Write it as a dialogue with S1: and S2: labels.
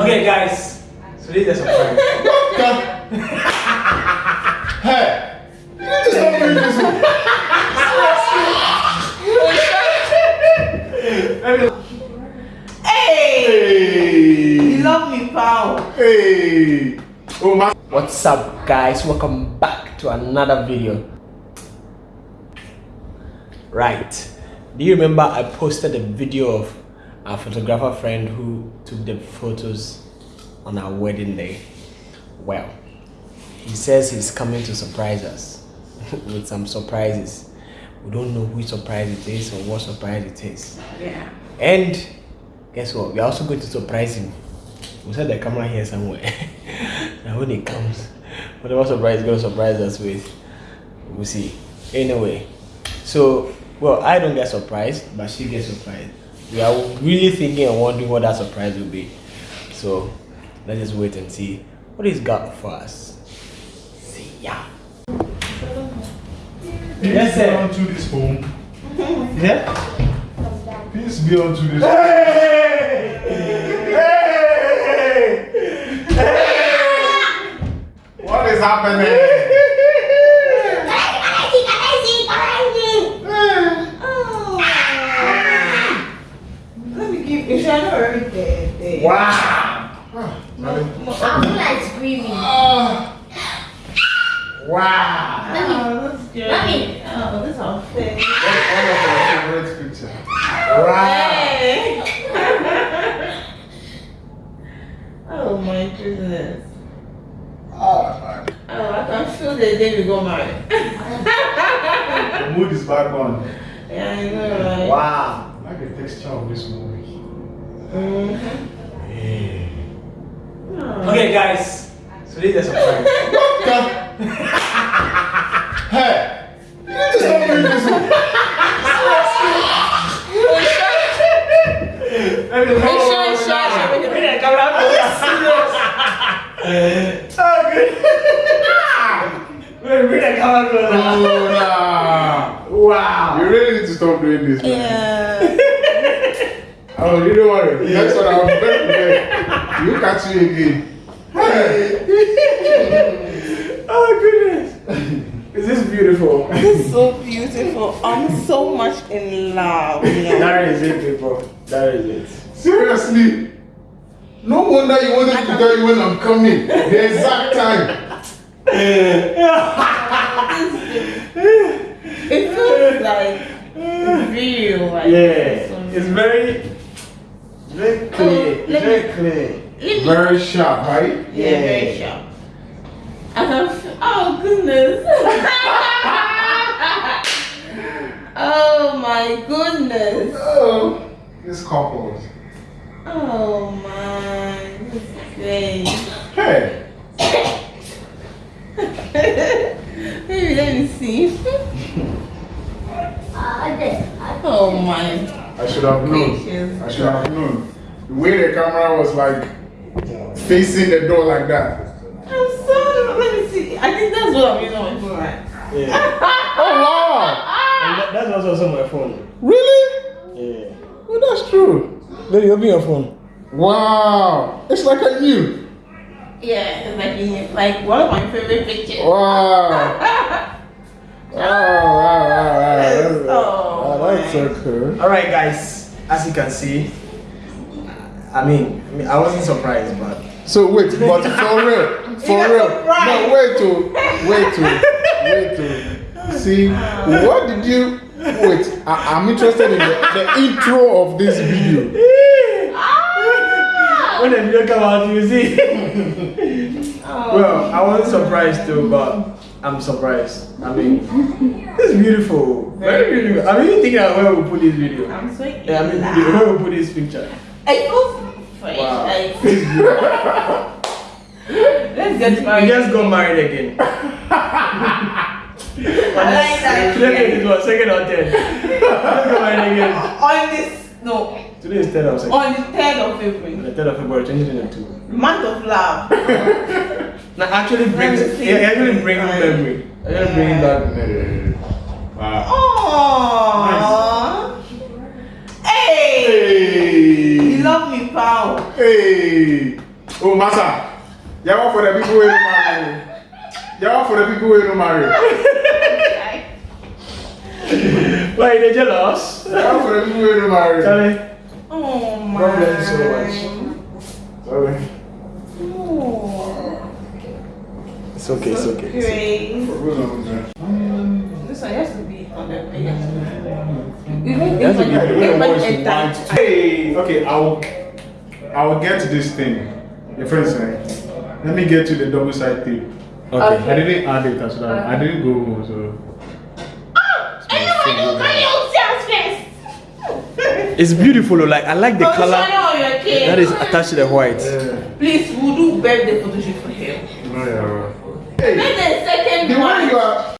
S1: Okay, guys. So this is a surprise.
S2: hey, you need to stop doing this.
S3: Hey!
S2: Hey,
S3: You love me, pal.
S2: hey. Oh my.
S1: What's up, guys? Welcome back to another video. Right. Do you remember I posted a video of our photographer friend who took the photos on our wedding day? Well, he says he's coming to surprise us with some surprises. We don't know which surprise it is or what surprise it is.
S3: Yeah.
S1: And guess what? We're also going to surprise him. We set the camera here somewhere. and when he comes, whatever surprise he's going to surprise us with, we'll see. Anyway, so, well, I don't get surprised, but she gets surprised. We are really thinking and wondering what that surprise will be. So, let's just wait and see what he's got for us. See ya.
S2: Peace
S1: Yes,
S2: be
S1: sir.
S2: unto this home.
S1: Yeah?
S2: Peace be unto this.
S1: Hey! Hey! Hey!
S2: What is happening?
S3: Oh. Let me give you shadow everything.
S1: Wow!
S4: I feel like screaming.
S2: Ah,
S1: Wow!
S3: Oh, that's good.
S4: Mommy.
S3: Oh, this unfair.
S2: That's one of my favorite pictures.
S1: Wow!
S3: Oh my goodness.
S2: Ah,
S3: Oh, I can feel the day we go married.
S2: the mood is back on.
S3: yeah, I know, right?
S1: Wow!
S2: I like the texture of this movie.
S3: Mhm.
S1: Okay, guys. So this is a surprise.
S2: hey, you need to stop doing this.
S1: Make
S3: sure you share it with
S1: Bring the camera closer. Oh, good. Wait, bring the camera closer.
S2: Oh, nah.
S1: Wow!
S2: You really need to stop doing this. man.
S3: Yeah.
S2: Oh, you don't worry. Next one, I'll be very prepared. You catch you again. Hey.
S1: Oh, goodness. Is this beautiful?
S3: This is so beautiful. I'm so much in love. You know.
S1: That is it, people. That is it.
S2: Seriously. No wonder you wanted to tell you when I'm coming. The exact time.
S3: It feels like real. Like
S1: Yeah, it's very, very clear. It's
S3: let
S1: very clear.
S2: Very sharp, right?
S3: Yeah, very sharp. I oh goodness. oh my goodness.
S2: Oh, this couples.
S3: Oh my, this is great.
S2: Hey.
S3: Maybe let me see. Oh my.
S2: I should have known. I should have known. The way the camera was like facing the door like that.
S3: I'm so let me see. I think that's what I'm using on my phone, right?
S1: Yeah.
S2: Oh wow!
S1: And that, that's also my phone.
S2: Really?
S1: Yeah.
S2: Oh, that's true.
S1: Baby, open your phone.
S2: Wow! It's like a new.
S3: Yeah, it's like in, like one of my favorite pictures.
S2: Wow! Oh, wow! Wow! Wow! Wow! That's,
S3: Oh,
S2: wow, that's so cool.
S1: All right, guys. As you can see, I mean, I mean, I wasn't surprised, but
S2: So wait, but for real, for real,
S3: surprised.
S2: no, wait to, wait to, wait to. See, what did you? Wait, I, I'm interested in the, the intro of this video. Ah!
S1: when the video come out, you see. well, I wasn't surprised too, but I'm surprised. I mean, it's beautiful, very beautiful. I'm even thinking of where we put this video.
S3: I'm so in
S1: Yeah, I mean,
S3: love.
S1: where we put this picture.
S3: I feel fresh.
S1: Wow.
S3: Like, let's get
S1: We
S3: married.
S1: just got married again.
S3: I like that.
S1: Today second or third? Let's get married again.
S3: On this, no,
S1: Today is third or second.
S3: on the 3rd of February,
S1: The third of February 2022.
S3: month of love.
S1: Now actually brings
S3: Let me see.
S1: it actually brings memory. Actually brings back memory.
S2: Wow.
S3: Aww. Hey!
S2: Hey.
S3: You love me, pal.
S2: Hey. Oh, massa. Yawa for the people who don't marry. Yawa for the people who don't marry.
S1: Why they jealous?
S2: Yawa for the people who don't marry.
S1: Charlie.
S3: Oh my.
S2: God bless you so much. Sorry.
S3: Oh,
S1: It's okay, it's okay. It's okay.
S3: great. This one has to be on the page. Even
S1: It has to
S3: if I-
S2: When
S3: if
S2: the
S3: I
S2: voice
S3: enter-
S2: want to- Hey, okay, I will, I will get to this thing. Your friend saying, let me get to the double side tape.
S1: Okay.
S2: I didn't add it as well. I didn't go home, so.
S3: Anyone who can use your face.
S1: It's beautiful, like I like the
S3: Oh,
S1: color
S3: Shani on
S1: that is attached to the white.
S2: Yeah.
S3: Please, we'll do birthday photo shoot for him.
S2: No, yeah, right.
S3: Then
S2: Hey,
S3: the second
S2: the way
S3: one.
S2: you are,